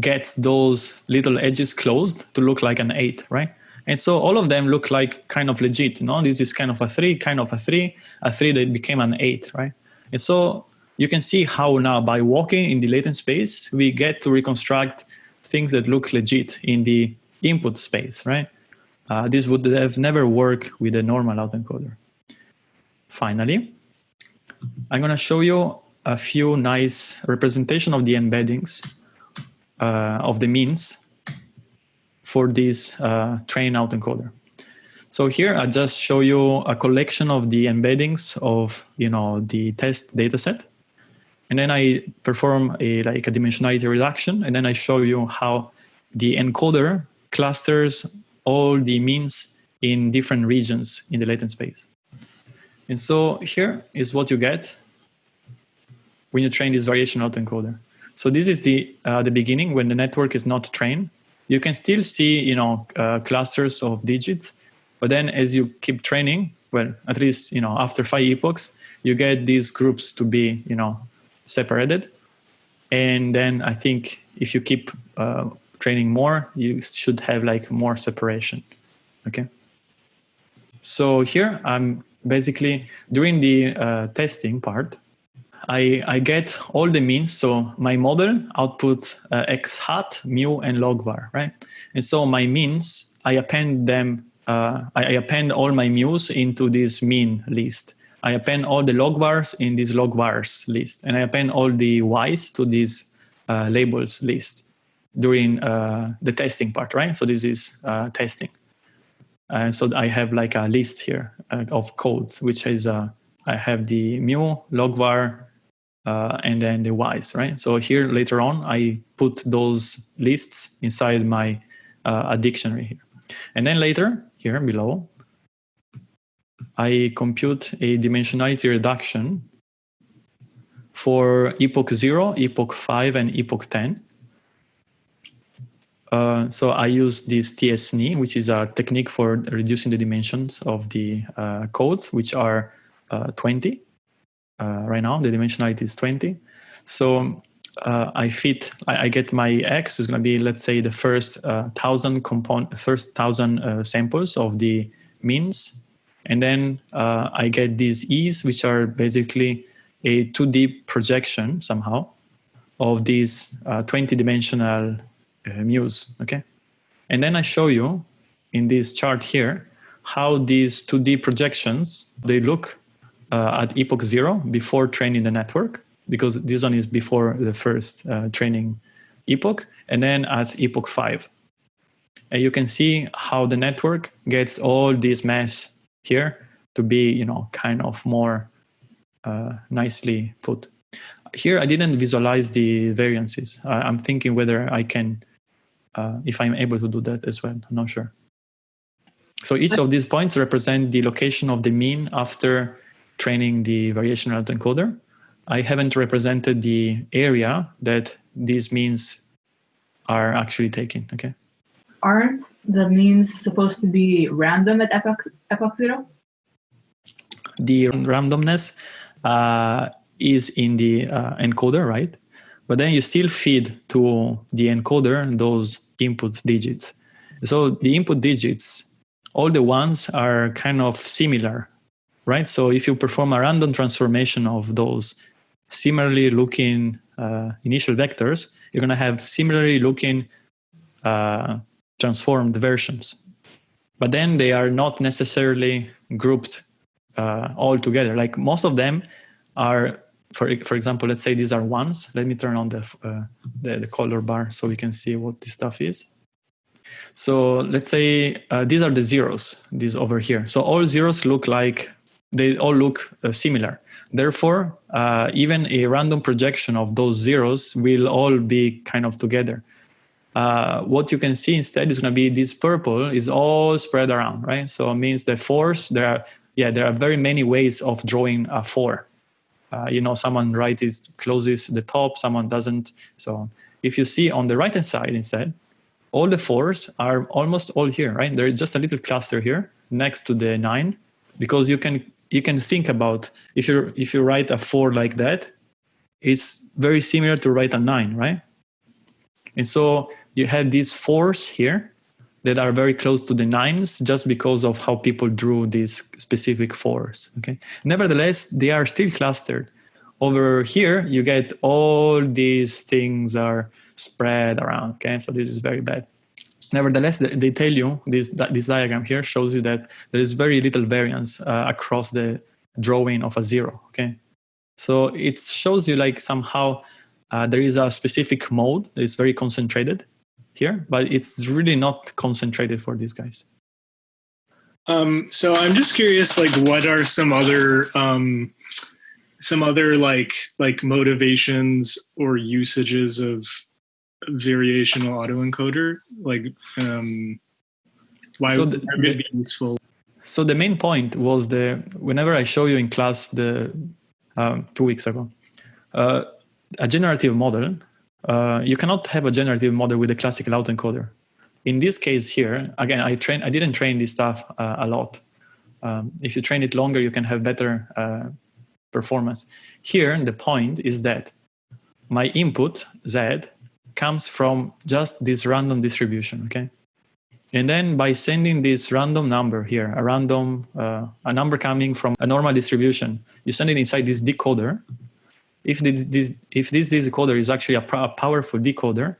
gets those little edges closed to look like an eight, right? And so all of them look like kind of legit, you know, this is kind of a three, kind of a three, a three that became an eight, right? And so you can see how now by walking in the latent space, we get to reconstruct things that look legit in the input space, right? Uh, this would have never worked with a normal autoencoder. Finally, I'm gonna show you a few nice representation of the embeddings uh, of the means for this uh, train autoencoder. So here I just show you a collection of the embeddings of you know the test dataset, and then I perform a like a dimensionality reduction, and then I show you how the encoder clusters all the means in different regions in the latent space. And so here is what you get when you train this variation autoencoder. So this is the uh, the beginning when the network is not trained you can still see you know uh, clusters of digits but then as you keep training well at least you know after five epochs you get these groups to be you know separated and then i think if you keep uh, training more you should have like more separation okay so here i'm basically during the uh, testing part I, I get all the means. So my model outputs uh, x hat, mu, and log var, right? And so my means, I append them, uh, I, I, append all my mu's into this mean list. I append all the log vars in this log vars list. And I append all the y's to this uh, labels list during uh, the testing part, right? So this is uh, testing. And so I have like a list here uh, of codes, which is I have the mu, log var, uh, and then the y's, right? So here later on, I put those lists inside my uh, a dictionary here. And then later, here below, I compute a dimensionality reduction for epoch 0, epoch 5, and epoch 10. Uh, so I use this TSNE, which is a technique for reducing the dimensions of the uh, codes, which are uh, 20. Uh, right now, the dimensionality is 20. So uh, I fit, I, I, get my X is going to be, let's say, the first thousand component, first thousand samples of the means. And then I get these E's, which are basically a 2D projection somehow of these 20 dimensional uh, muse, okay? And then I show you in this chart here how these 2D projections, they look uh, at epoch zero before training the network, because this one is before the first uh, training epoch, and then at epoch five. And you can see how the network gets all this mess here to be, you know, kind of more uh, nicely put. Here, I didn't visualize the variances. I'm thinking whether I can uh, if I'm able to do that as well. I'm not sure. So each of these points represent the location of the mean after training the variational autoencoder. I haven't represented the area that these means are actually taking, okay? Aren't the means supposed to be random at epoch, epoch zero? The randomness uh, is in the uh, encoder, right? But then you still feed to the encoder those input digits. So the input digits, all the ones are kind of similar, right? So if you perform a random transformation of those similarly looking uh, initial vectors, you're going to have similarly looking uh, transformed versions. But then they are not necessarily grouped uh, all together. Like most of them are, for, for example, let's say these are ones. Let me turn on the, uh, the, the color bar so we can see what this stuff is. So let's say uh, these are the zeros, these over here. So all zeros look like, they all look uh, similar. Therefore, uh, even a random projection of those zeros will all be kind of together. Uh, what you can see instead is going to be this purple is all spread around, right? So it means the fours, there are, yeah, there are very many ways of drawing a four. Uh, you know, someone is closes the top, someone doesn't, so on. If you see on the right hand side instead, all the fours are almost all here, right? There is just a little cluster here next to the nine, because you can you can think about if you if you write a four like that, it's very similar to write a nine, right? And so you have these fours here that are very close to the nines just because of how people drew these specific fours. Okay. Nevertheless, they are still clustered. Over here, you get all these things are spread around. Okay, so this is very bad. Nevertheless, they tell you this this diagram here shows you that there is very little variance uh, across the drawing of a zero. Okay, so it shows you like somehow uh, there is a specific mode that is very concentrated here, but it's really not concentrated for these guys. Um, so I'm just curious, like, what are some other um, some other like like motivations or usages of variational autoencoder? Like, um, why so the, would it be useful? So the main point was the whenever I show you in class the um, two weeks ago, uh, a generative model. Uh, you cannot have a generative model with a classical autoencoder. In this case here, again, I train. I didn't train this stuff uh, a lot. Um, if you train it longer, you can have better uh, performance. Here, the point is that my input Z comes from just this random distribution, okay? And then by sending this random number here, a random, uh, a number coming from a normal distribution, you send it inside this decoder. If this, this if this decoder is actually a, a powerful decoder,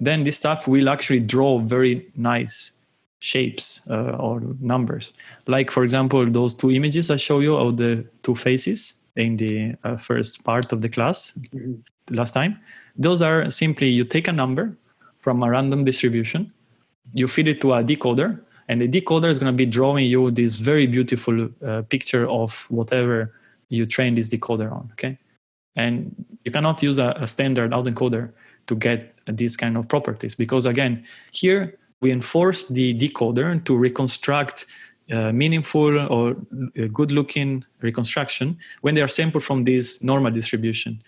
then this stuff will actually draw very nice shapes uh, or numbers. Like, for example, those two images I show you of the two faces in the uh, first part of the class mm-hmm. last time. Those are simply you take a number from a random distribution, you feed it to a decoder, and the decoder is going to be drawing you this very beautiful uh, picture of whatever you train this decoder on. Okay, and you cannot use a, a standard autoencoder to get these kind of properties because again, here we enforce the decoder to reconstruct uh, meaningful or uh, good-looking reconstruction when they are sampled from this normal distribution.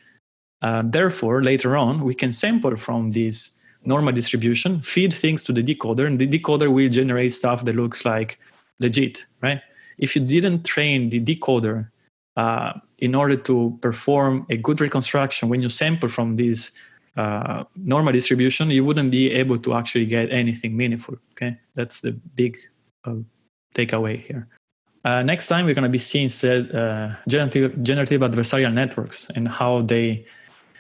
Uh, therefore, later on, we can sample from this normal distribution, feed things to the decoder, and the decoder will generate stuff that looks like legit, right? If you didn't train the decoder uh, in order to perform a good reconstruction when you sample from this uh, normal distribution, you wouldn't be able to actually get anything meaningful. Okay, that's the big uh, takeaway here. Uh, next time, we're going to be seeing instead uh, generative, generative adversarial networks and how they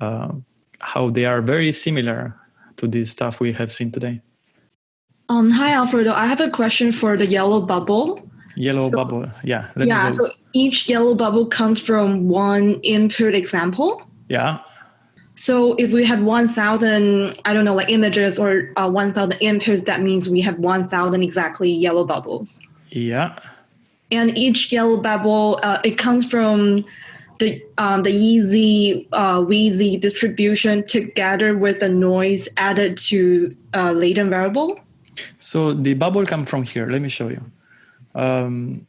uh, how they are very similar to this stuff we have seen today. Um, hi, Alfredo. I have a question for the yellow bubble. Yellow So- bubble, yeah. let me yeah, so each yellow bubble comes from one input example. yeah, So if we had 1,000, I don't know, like images or uh, 1,000 inputs, that means we have 1,000 exactly yellow bubbles. yeah. And each yellow bubble, uh, it comes from the um, the easy uh, Wheezy distribution together with the noise added to uh, latent variable. So the bubble come from here. Let me show you. Um,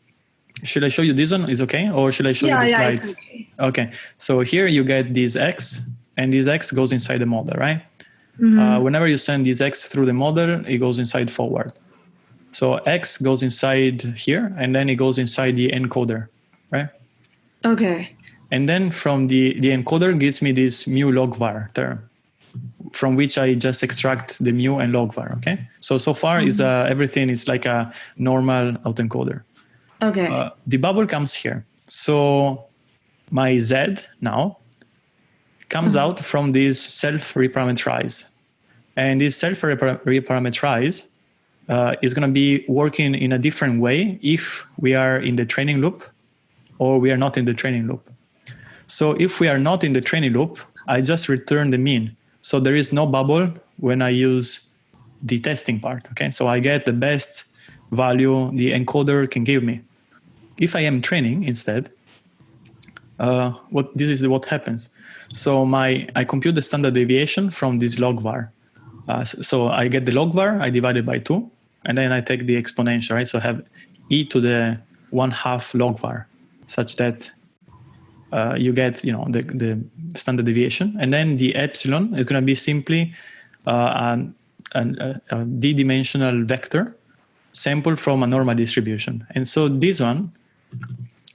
should I show you this one? Is okay, or should I show Yeah, you the yeah, slides? Okay. So here you get this x, and this x goes inside the model, right? Mhm. Uh, whenever you send this x through the model, it goes inside forward. So x goes inside here, and then it goes inside the encoder, right? Okay. And then from the, the encoder gives me this mu log var term, from which I just extract the mu and log var. Okay. So so far is uh, everything is like a normal autoencoder. Okay. Uh, the bubble comes here. So my z now comes out from this self reparameterize, and this self reparameterize uh, is going to be working in a different way if we are in the training loop or we are not in the training loop. So if we are not in the training loop, I just return the mean. So there is no bubble when I use the testing part. Okay, so I get the best value the encoder can give me. If I am training instead, uh, what this is what happens. So my I compute the standard deviation from this log var. Uh, so, I get the log var, I divide it by two, and then I take the exponential, right? So I have e to the one half log var, such that uh, you get you know the, the standard deviation, and then the epsilon is going to be simply uh, a, a d-dimensional vector sample from a normal distribution. And so this one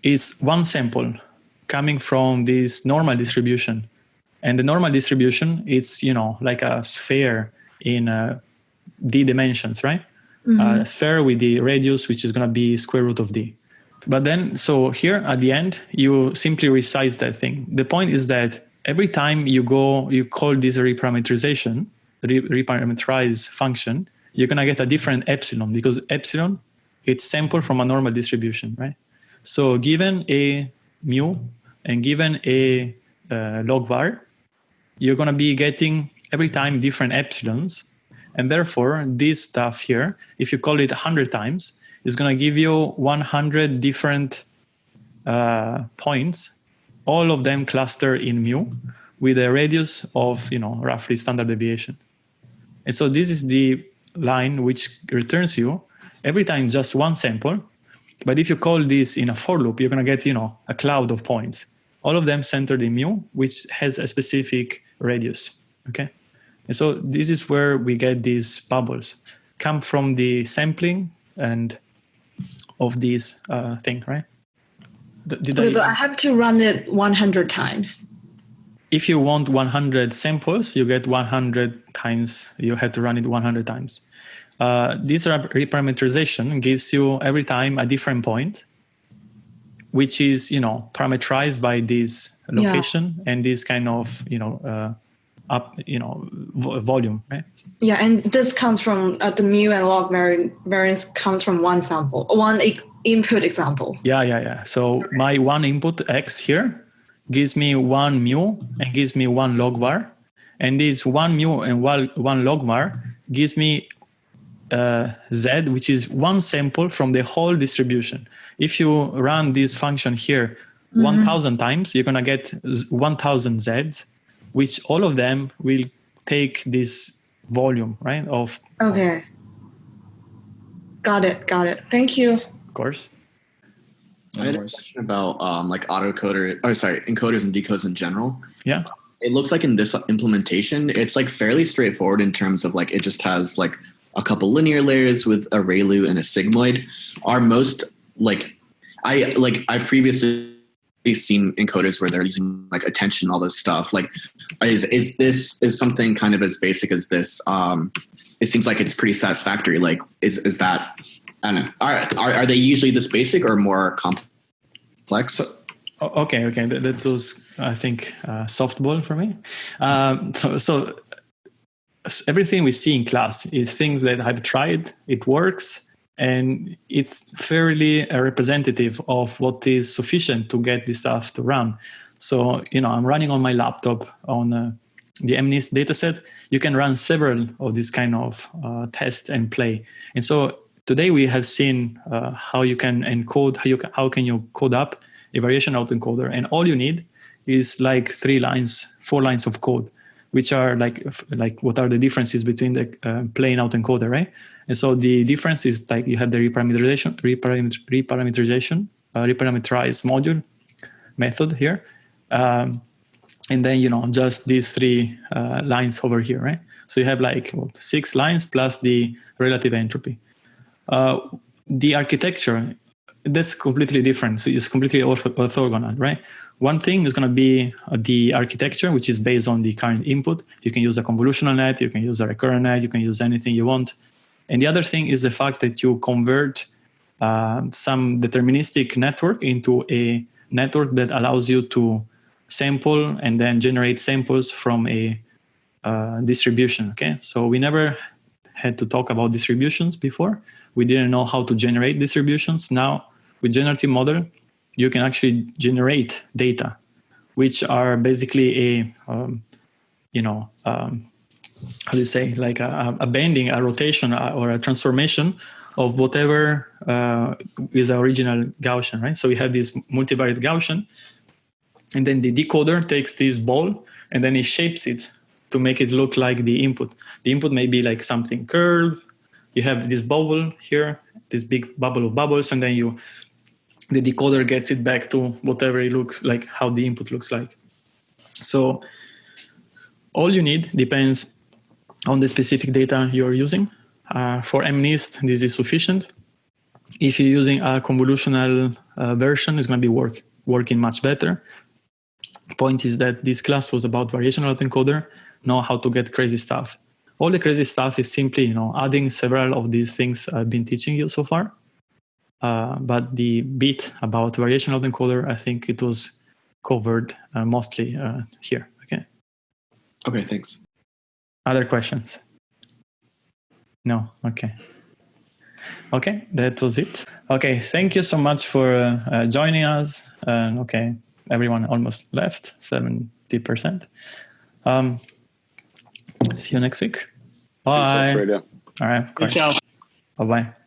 is one sample coming from this normal distribution. And the normal distribution is, you know, like a sphere in uh, d dimensions, right? Mhm. A sphere with the radius, which is going to be square root of d. But then, so here at the end, you simply resize that thing. The point is that every time you go, you call this reparameterization, re- reparameterize function, you're going to get a different epsilon because epsilon, it's sample from a normal distribution, right? So given a mu and given a uh, log var, you're going to be getting every time different epsilons. And therefore, this stuff here, if you call it 100 times, is going to give you 100 different uh, points, all of them cluster in mu with a radius of, you know, roughly standard deviation. And so this is the line which returns you every time just one sample. But if you call this in a for loop, you're going to get, you know, a cloud of points. All of them centered in mu, which has a specific radius. Okay. And so this is where we get these bubbles come from the sampling and of this uh, thing, right? Did Okay, I, but I have to run it 100 times. if you want 100 samples, you get 100 times, you have to run it 100 times. Uh, this reparameterization gives you every time a different point, which is, you know, parameterized by this Yeah. location and this kind of, you know, uh, up, you know, volume, right? Yeah, and this comes from uh, the mu and log variance comes from one sample, one i- input example. Yeah, yeah, yeah. So my one input x here gives me one mu and gives me one log var. And this one mu and one, one log var gives me uh, z, which is one sample from the whole distribution. If you run this function here Mhm. 1000 times, you're going to get 1000 z's, which all of them will take this volume, right, of Okay. Got it, got it. Thank you. of course. I had a question about um, like autocoder, oh sorry, encoders and decoders in general. Yeah. it looks like in this implementation, it's like fairly straightforward in terms of like it just has like a couple linear layers with a ReLU and a sigmoid. Are most like I like I've previously seen encoders where they're using like attention, all this stuff. Like, is is this is something kind of as basic as this? Um, it seems like it's pretty satisfactory. Like, is is that? I don't know. Are are, are they usually this basic or more complex? Okay, okay, that, that was I think uh, softball for me. Um, so, so everything we see in class is things that I've tried, it works, and it's fairly uh, representative of what is sufficient to get this stuff to run. So, you know, I'm running on my laptop on uh, the MNIST dataset. You can run several of these kind of uh, tests and play. And so today we have seen uh, how you can encode, how you can, how can you code up a variation autoencoder, and all you need is like three lines, four lines of code, which are like like what are the differences between the uh, plain autoencoder, right? And so the difference is like you have the reparameterization, reparameter, reparameterization, uh, reparameterize module method here, um, and then you know just these three uh, lines over here, right? So you have like what, six lines plus the relative entropy. Uh, the architecture that's completely different. So it's completely ortho- orthogonal, right? One thing is going to be uh, the architecture, which is based on the current input. You can use a convolutional net, you can use a recurrent net, you can use anything you want. And the other thing is the fact that you convert uh, some deterministic network into a network that allows you to sample and then generate samples from a uh, distribution. Okay, so we never had to talk about distributions before. We didn't know how to generate distributions. Now, with generative model, you can actually generate data, which are basically a, um, you know, um, how do you say, like a, a bending, a rotation, uh, or a transformation of whatever uh, is the original Gaussian, right? So we have this multivariate Gaussian, and then the decoder takes this ball and then it shapes it to make it look like the input. The input may be like something curved. You have this bubble here, this big bubble of bubbles, and then you the decoder gets it back to whatever it looks like, how the input looks like. So all you need depends on the specific data you're using. Uh, for MNIST, this is sufficient. If you're using a convolutional uh, version, it's going to be work, working much better. Point is that this class was about variational autoencoder, know how to get crazy stuff. All the crazy stuff is simply, you know, adding several of these things I've been teaching you so far. Uh, but the bit about variational autoencoder, I think it was covered uh, mostly uh, here. Okay. Okay, thanks. Other questions? No. Okay. Okay, that was it. Okay, thank you so much for uh, uh, joining us. Uh, okay, everyone almost left, seventy percent. Um, see you next week. Bye. Fredo. All right. Ciao. Bye bye.